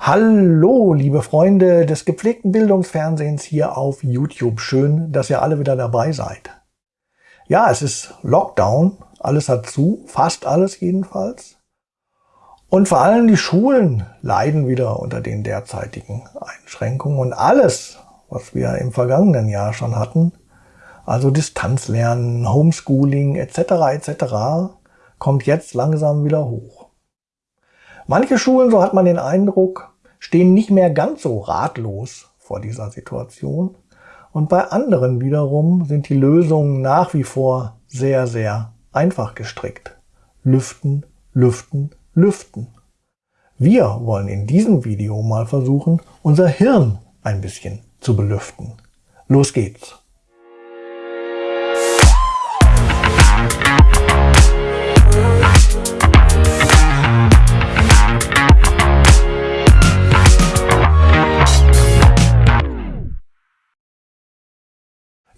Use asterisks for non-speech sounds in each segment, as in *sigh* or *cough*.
Hallo, liebe Freunde des gepflegten Bildungsfernsehens hier auf YouTube. Schön, dass ihr alle wieder dabei seid. Ja, es ist Lockdown, alles hat zu, fast alles jedenfalls. Und vor allem die Schulen leiden wieder unter den derzeitigen Einschränkungen und alles, was wir im vergangenen Jahr schon hatten, also Distanzlernen, Homeschooling etc. etc., kommt jetzt langsam wieder hoch. Manche Schulen, so hat man den Eindruck, stehen nicht mehr ganz so ratlos vor dieser Situation. Und bei anderen wiederum sind die Lösungen nach wie vor sehr, sehr einfach gestrickt. Lüften, lüften, lüften. Wir wollen in diesem Video mal versuchen, unser Hirn ein bisschen zu belüften. Los geht's!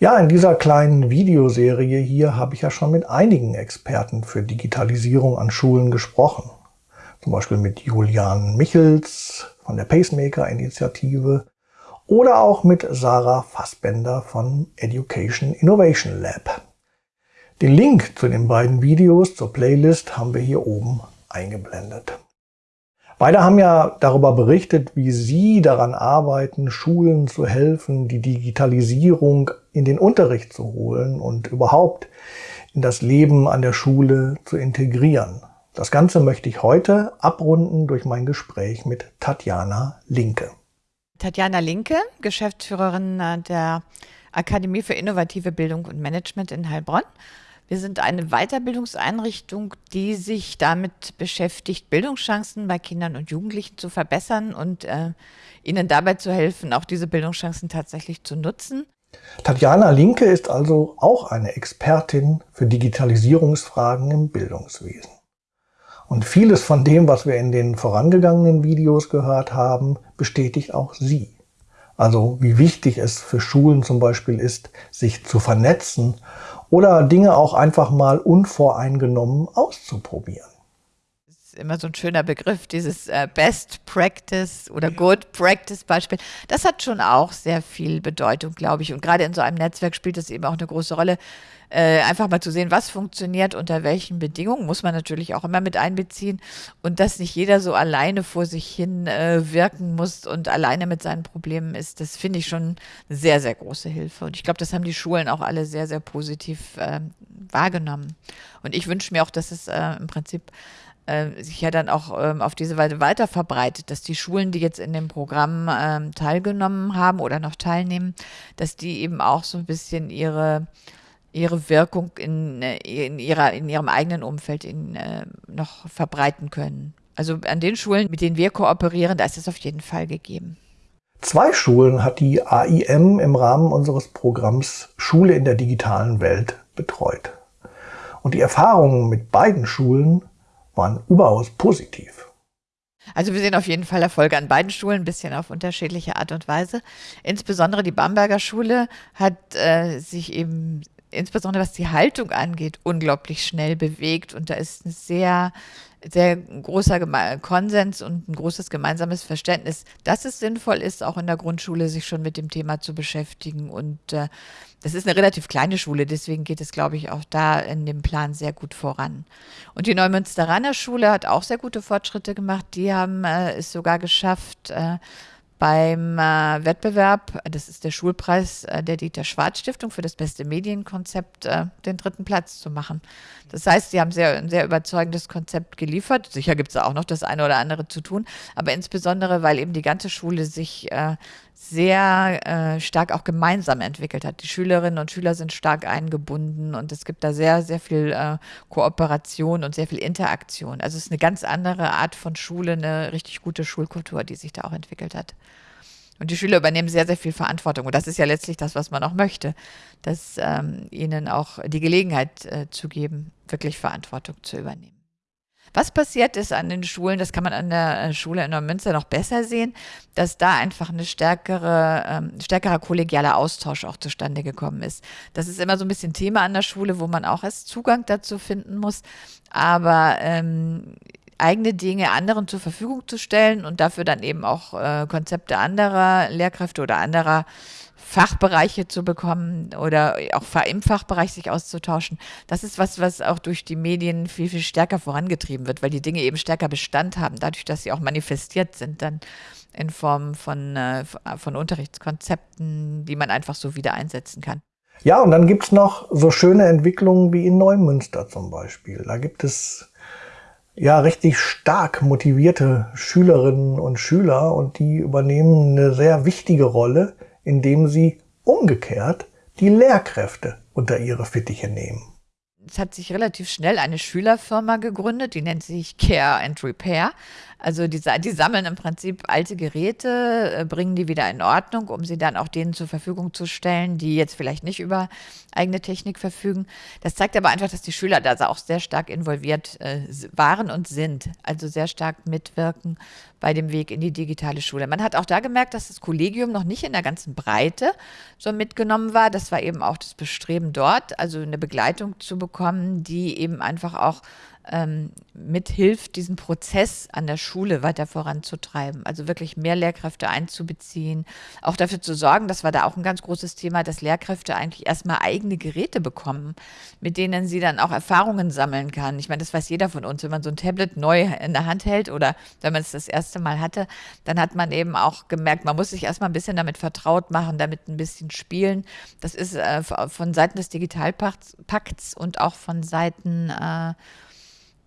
Ja, in dieser kleinen Videoserie hier habe ich ja schon mit einigen Experten für Digitalisierung an Schulen gesprochen. Zum Beispiel mit Julian Michels von der Pacemaker-Initiative oder auch mit Sarah Fassbender von Education Innovation Lab. Den Link zu den beiden Videos zur Playlist haben wir hier oben eingeblendet. Beide haben ja darüber berichtet, wie sie daran arbeiten, Schulen zu helfen, die Digitalisierung in den Unterricht zu holen und überhaupt in das Leben an der Schule zu integrieren. Das Ganze möchte ich heute abrunden durch mein Gespräch mit Tatjana Linke. Tatjana Linke, Geschäftsführerin äh, der Akademie für innovative Bildung und Management in Heilbronn. Wir sind eine Weiterbildungseinrichtung, die sich damit beschäftigt, Bildungschancen bei Kindern und Jugendlichen zu verbessern und äh, ihnen dabei zu helfen, auch diese Bildungschancen tatsächlich zu nutzen. Tatjana Linke ist also auch eine Expertin für Digitalisierungsfragen im Bildungswesen. Und vieles von dem, was wir in den vorangegangenen Videos gehört haben, bestätigt auch sie. Also wie wichtig es für Schulen zum Beispiel ist, sich zu vernetzen oder Dinge auch einfach mal unvoreingenommen auszuprobieren. Das immer so ein schöner Begriff, dieses äh, Best Practice oder Good Practice Beispiel. Das hat schon auch sehr viel Bedeutung, glaube ich. Und gerade in so einem Netzwerk spielt es eben auch eine große Rolle, äh, einfach mal zu sehen, was funktioniert, unter welchen Bedingungen, muss man natürlich auch immer mit einbeziehen und dass nicht jeder so alleine vor sich hin äh, wirken muss und alleine mit seinen Problemen ist, das finde ich schon sehr, sehr große Hilfe. Und ich glaube, das haben die Schulen auch alle sehr, sehr positiv äh, wahrgenommen. Und ich wünsche mir auch, dass es äh, im Prinzip äh, sich ja dann auch ähm, auf diese Weise weiter verbreitet, dass die Schulen, die jetzt in dem Programm ähm, teilgenommen haben oder noch teilnehmen, dass die eben auch so ein bisschen ihre ihre Wirkung in, äh, in, ihrer, in ihrem eigenen Umfeld in, äh, noch verbreiten können. Also an den Schulen, mit denen wir kooperieren, da ist es auf jeden Fall gegeben. Zwei Schulen hat die AIM im Rahmen unseres Programms Schule in der digitalen Welt betreut. Und die Erfahrungen mit beiden Schulen waren überaus positiv. Also wir sehen auf jeden Fall Erfolge an beiden Schulen, ein bisschen auf unterschiedliche Art und Weise. Insbesondere die Bamberger Schule hat äh, sich eben insbesondere was die Haltung angeht, unglaublich schnell bewegt. Und da ist ein sehr, sehr großer Konsens und ein großes gemeinsames Verständnis, dass es sinnvoll ist, auch in der Grundschule sich schon mit dem Thema zu beschäftigen. Und äh, das ist eine relativ kleine Schule, deswegen geht es, glaube ich, auch da in dem Plan sehr gut voran. Und die Neumünsteraner Schule hat auch sehr gute Fortschritte gemacht. Die haben äh, es sogar geschafft, äh, beim äh, Wettbewerb, das ist der Schulpreis äh, der Dieter Schwarz Stiftung für das beste Medienkonzept, äh, den dritten Platz zu machen. Das heißt, sie haben sehr, ein sehr überzeugendes Konzept geliefert. Sicher gibt es auch noch das eine oder andere zu tun, aber insbesondere, weil eben die ganze Schule sich äh, sehr äh, stark auch gemeinsam entwickelt hat. Die Schülerinnen und Schüler sind stark eingebunden und es gibt da sehr, sehr viel äh, Kooperation und sehr viel Interaktion. Also es ist eine ganz andere Art von Schule, eine richtig gute Schulkultur, die sich da auch entwickelt hat. Und die Schüler übernehmen sehr, sehr viel Verantwortung. Und das ist ja letztlich das, was man auch möchte, dass ähm, ihnen auch die Gelegenheit äh, zu geben, wirklich Verantwortung zu übernehmen. Was passiert ist an den Schulen, das kann man an der äh, Schule in Neumünster noch besser sehen, dass da einfach eine stärkere, ähm, stärkerer kollegialer Austausch auch zustande gekommen ist. Das ist immer so ein bisschen Thema an der Schule, wo man auch erst Zugang dazu finden muss. Aber ähm, eigene Dinge anderen zur Verfügung zu stellen und dafür dann eben auch äh, Konzepte anderer Lehrkräfte oder anderer Fachbereiche zu bekommen oder auch im Fachbereich sich auszutauschen. Das ist was, was auch durch die Medien viel, viel stärker vorangetrieben wird, weil die Dinge eben stärker Bestand haben, dadurch, dass sie auch manifestiert sind, dann in Form von, äh, von Unterrichtskonzepten, die man einfach so wieder einsetzen kann. Ja, und dann gibt es noch so schöne Entwicklungen wie in Neumünster zum Beispiel. Da gibt es ja richtig stark motivierte Schülerinnen und Schüler und die übernehmen eine sehr wichtige Rolle indem sie umgekehrt die Lehrkräfte unter ihre Fittiche nehmen. Es hat sich relativ schnell eine Schülerfirma gegründet, die nennt sich Care and Repair. Also die, die sammeln im Prinzip alte Geräte, äh, bringen die wieder in Ordnung, um sie dann auch denen zur Verfügung zu stellen, die jetzt vielleicht nicht über eigene Technik verfügen. Das zeigt aber einfach, dass die Schüler da auch sehr stark involviert äh, waren und sind, also sehr stark mitwirken bei dem Weg in die digitale Schule. Man hat auch da gemerkt, dass das Kollegium noch nicht in der ganzen Breite so mitgenommen war. Das war eben auch das Bestreben dort, also eine Begleitung zu bekommen, die eben einfach auch ähm, mithilft, diesen Prozess an der Schule weiter voranzutreiben. Also wirklich mehr Lehrkräfte einzubeziehen, auch dafür zu sorgen, das war da auch ein ganz großes Thema, dass Lehrkräfte eigentlich erstmal eigene Geräte bekommen, mit denen sie dann auch Erfahrungen sammeln kann. Ich meine, das weiß jeder von uns, wenn man so ein Tablet neu in der Hand hält oder wenn man es das erste Mal hatte, dann hat man eben auch gemerkt, man muss sich erstmal ein bisschen damit vertraut machen, damit ein bisschen spielen. Das ist äh, von Seiten des Digitalpakts und auch von Seiten äh,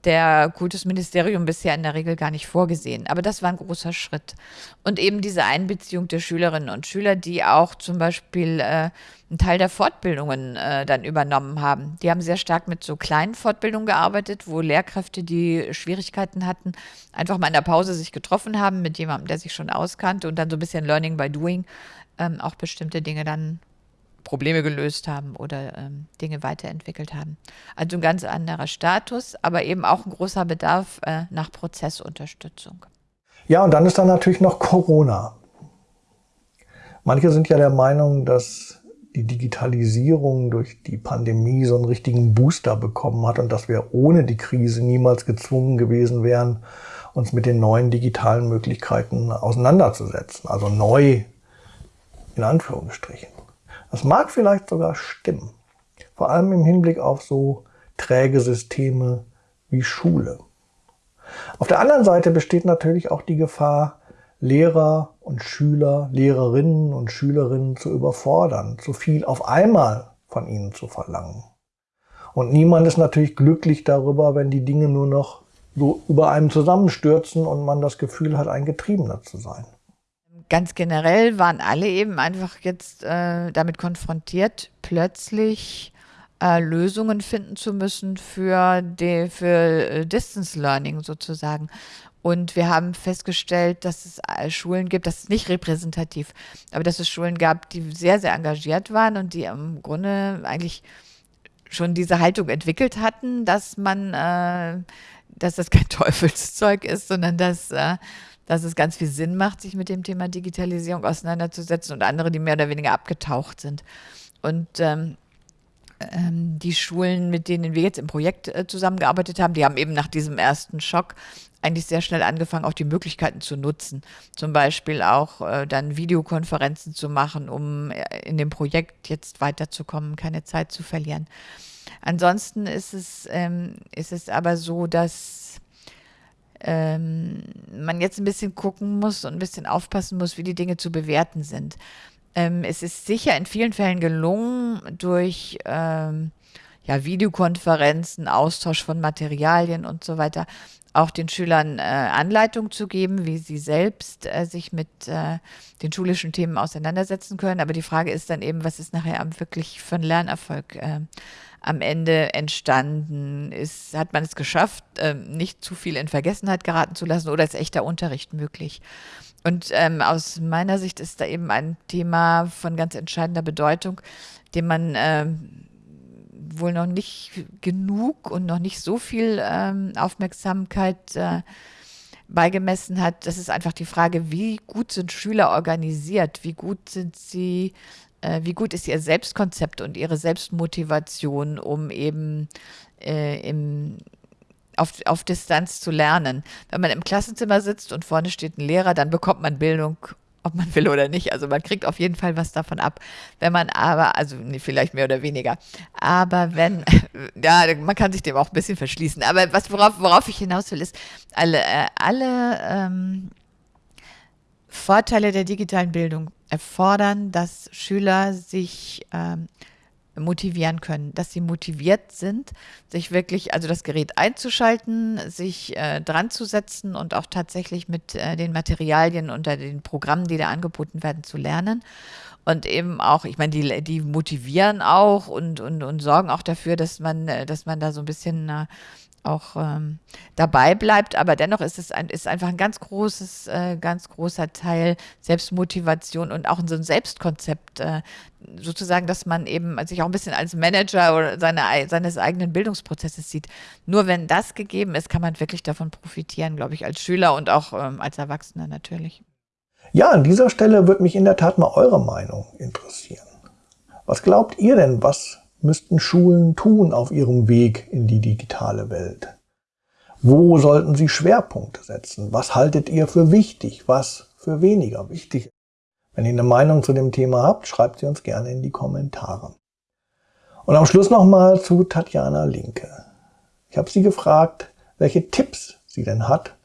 der Kultusministerium bisher in der Regel gar nicht vorgesehen. Aber das war ein großer Schritt. Und eben diese Einbeziehung der Schülerinnen und Schüler, die auch zum Beispiel äh, einen Teil der Fortbildungen äh, dann übernommen haben. Die haben sehr stark mit so kleinen Fortbildungen gearbeitet, wo Lehrkräfte, die Schwierigkeiten hatten, einfach mal in der Pause sich getroffen haben mit jemandem, der sich schon auskannte und dann so ein bisschen Learning by Doing ähm, auch bestimmte Dinge dann Probleme gelöst haben oder ähm, Dinge weiterentwickelt haben. Also ein ganz anderer Status, aber eben auch ein großer Bedarf äh, nach Prozessunterstützung. Ja, und dann ist da natürlich noch Corona. Manche sind ja der Meinung, dass die Digitalisierung durch die Pandemie so einen richtigen Booster bekommen hat und dass wir ohne die Krise niemals gezwungen gewesen wären, uns mit den neuen digitalen Möglichkeiten auseinanderzusetzen. Also neu in Anführungsstrichen. Das mag vielleicht sogar stimmen. Vor allem im Hinblick auf so träge Systeme wie Schule. Auf der anderen Seite besteht natürlich auch die Gefahr, Lehrer und Schüler, Lehrerinnen und Schülerinnen zu überfordern, zu viel auf einmal von ihnen zu verlangen. Und niemand ist natürlich glücklich darüber, wenn die Dinge nur noch so über einem zusammenstürzen und man das Gefühl hat, ein Getriebener zu sein ganz generell waren alle eben einfach jetzt äh, damit konfrontiert, plötzlich äh, Lösungen finden zu müssen für, die, für äh, Distance Learning sozusagen. Und wir haben festgestellt, dass es äh, Schulen gibt, das ist nicht repräsentativ, aber dass es Schulen gab, die sehr, sehr engagiert waren und die im Grunde eigentlich schon diese Haltung entwickelt hatten, dass man, äh, dass das kein *laughs* Teufelszeug ist, sondern dass äh, dass es ganz viel Sinn macht, sich mit dem Thema Digitalisierung auseinanderzusetzen und andere, die mehr oder weniger abgetaucht sind. Und ähm, ähm, die Schulen, mit denen wir jetzt im Projekt äh, zusammengearbeitet haben, die haben eben nach diesem ersten Schock eigentlich sehr schnell angefangen, auch die Möglichkeiten zu nutzen. Zum Beispiel auch äh, dann Videokonferenzen zu machen, um äh, in dem Projekt jetzt weiterzukommen, keine Zeit zu verlieren. Ansonsten ist es, ähm, ist es aber so, dass ähm, man jetzt ein bisschen gucken muss und ein bisschen aufpassen muss, wie die Dinge zu bewerten sind. Ähm, es ist sicher in vielen Fällen gelungen, durch ähm, ja, Videokonferenzen, Austausch von Materialien und so weiter, auch den Schülern äh, Anleitung zu geben, wie sie selbst äh, sich mit äh, den schulischen Themen auseinandersetzen können. Aber die Frage ist dann eben, was ist nachher wirklich für ein Lernerfolg äh, am Ende entstanden ist, hat man es geschafft, ähm, nicht zu viel in Vergessenheit geraten zu lassen oder ist echter Unterricht möglich? Und ähm, aus meiner Sicht ist da eben ein Thema von ganz entscheidender Bedeutung, dem man ähm, wohl noch nicht genug und noch nicht so viel ähm, Aufmerksamkeit äh, beigemessen hat. Das ist einfach die Frage, wie gut sind Schüler organisiert? Wie gut sind sie äh, wie gut ist ihr Selbstkonzept und ihre Selbstmotivation, um eben äh, im, auf, auf Distanz zu lernen. Wenn man im Klassenzimmer sitzt und vorne steht ein Lehrer, dann bekommt man Bildung ob man *laughs* will oder nicht. Also man kriegt auf jeden Fall was davon ab. Wenn man aber, also nee, vielleicht mehr oder weniger, aber wenn, *laughs* ja, man kann sich dem auch ein bisschen verschließen. Aber was, worauf, worauf ich hinaus will, ist, alle, äh, alle ähm, Vorteile der digitalen Bildung erfordern, dass Schüler sich ähm, motivieren können, dass sie motiviert sind, sich wirklich, also das Gerät einzuschalten, sich äh, dran zu setzen und auch tatsächlich mit äh, den Materialien unter den Programmen, die da angeboten werden, zu lernen. Und eben auch, ich meine, die, die motivieren auch und, und, und sorgen auch dafür, dass man, äh, dass man da so ein bisschen äh, auch ähm, dabei bleibt, aber dennoch ist es ein, ist einfach ein ganz großes, äh, ganz großer Teil Selbstmotivation und auch so ein Selbstkonzept, äh, sozusagen, dass man eben sich auch ein bisschen als Manager oder seine, seines eigenen Bildungsprozesses sieht. Nur wenn das gegeben ist, kann man wirklich davon profitieren, glaube ich, als Schüler und auch ähm, als Erwachsener natürlich. Ja, an dieser Stelle würde mich in der Tat mal eure Meinung interessieren. Was glaubt ihr denn, was müssten Schulen tun auf ihrem Weg in die digitale Welt? Wo sollten sie Schwerpunkte setzen? Was haltet ihr für wichtig? Was für weniger wichtig? Wenn ihr eine Meinung zu dem Thema habt, schreibt sie uns gerne in die Kommentare. Und am Schluss nochmal zu Tatjana Linke. Ich habe sie gefragt, welche Tipps sie denn hat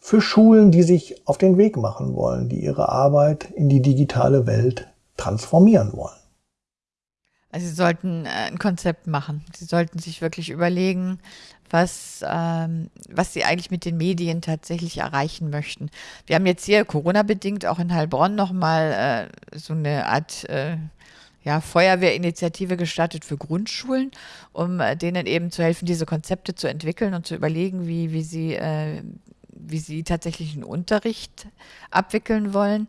für Schulen, die sich auf den Weg machen wollen, die ihre Arbeit in die digitale Welt transformieren wollen. Also sie sollten äh, ein Konzept machen. Sie sollten sich wirklich überlegen, was, ähm, was sie eigentlich mit den Medien tatsächlich erreichen möchten. Wir haben jetzt hier Corona-bedingt auch in Heilbronn nochmal äh, so eine Art äh, ja, Feuerwehrinitiative gestartet für Grundschulen, um äh, denen eben zu helfen, diese Konzepte zu entwickeln und zu überlegen, wie, wie, sie, äh, wie sie tatsächlich einen Unterricht abwickeln wollen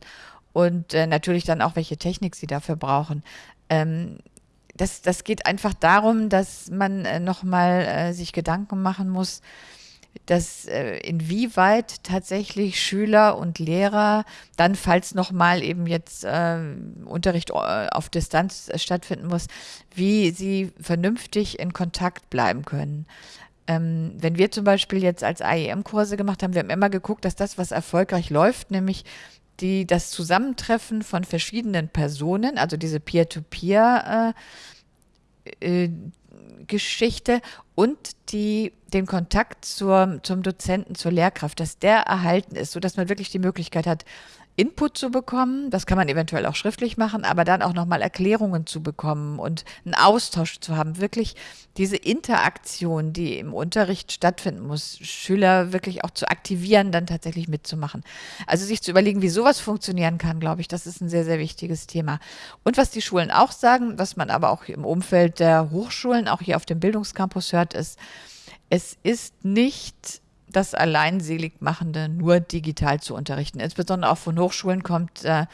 und äh, natürlich dann auch, welche Technik sie dafür brauchen. Ähm, das, das geht einfach darum, dass man äh, nochmal äh, sich Gedanken machen muss, dass äh, inwieweit tatsächlich Schüler und Lehrer dann, falls nochmal eben jetzt äh, Unterricht auf Distanz äh, stattfinden muss, wie sie vernünftig in Kontakt bleiben können. Ähm, wenn wir zum Beispiel jetzt als AEM-Kurse gemacht haben, wir haben immer geguckt, dass das, was erfolgreich läuft, nämlich die, das Zusammentreffen von verschiedenen Personen, also diese Peer-to-Peer- äh, äh, Geschichte und die, den Kontakt zur, zum Dozenten, zur Lehrkraft, dass der erhalten ist, sodass man wirklich die Möglichkeit hat, Input zu bekommen, das kann man eventuell auch schriftlich machen, aber dann auch nochmal Erklärungen zu bekommen und einen Austausch zu haben, wirklich diese Interaktion, die im Unterricht stattfinden muss, Schüler wirklich auch zu aktivieren, dann tatsächlich mitzumachen. Also sich zu überlegen, wie sowas funktionieren kann, glaube ich, das ist ein sehr, sehr wichtiges Thema. Und was die Schulen auch sagen, was man aber auch im Umfeld der Hochschulen, auch hier auf dem Bildungscampus hört, ist, es ist nicht das Alleinseligmachende nur digital zu unterrichten. Insbesondere auch von Hochschulen kommt, äh,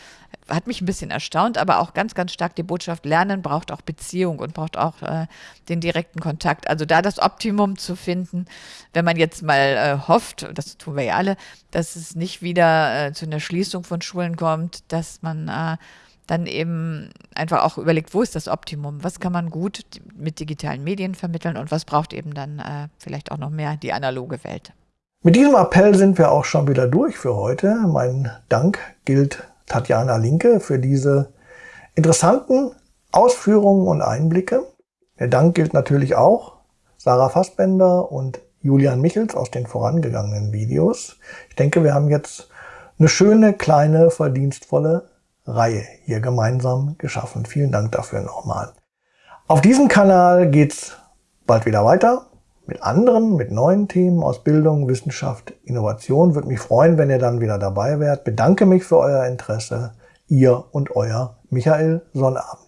hat mich ein bisschen erstaunt, aber auch ganz, ganz stark die Botschaft, Lernen braucht auch Beziehung und braucht auch äh, den direkten Kontakt. Also da das Optimum zu finden, wenn man jetzt mal äh, hofft, das tun wir ja alle, dass es nicht wieder äh, zu einer Schließung von Schulen kommt, dass man äh, dann eben einfach auch überlegt, wo ist das Optimum? Was kann man gut mit digitalen Medien vermitteln und was braucht eben dann äh, vielleicht auch noch mehr die analoge Welt? Mit diesem Appell sind wir auch schon wieder durch für heute. Mein Dank gilt Tatjana Linke für diese interessanten Ausführungen und Einblicke. Der Dank gilt natürlich auch Sarah Fassbender und Julian Michels aus den vorangegangenen Videos. Ich denke, wir haben jetzt eine schöne, kleine, verdienstvolle Reihe hier gemeinsam geschaffen. Vielen Dank dafür nochmal. Auf diesem Kanal geht's bald wieder weiter mit anderen, mit neuen Themen aus Bildung, Wissenschaft, Innovation. Würde mich freuen, wenn ihr dann wieder dabei wärt. Bedanke mich für euer Interesse. Ihr und euer Michael Sonnabend.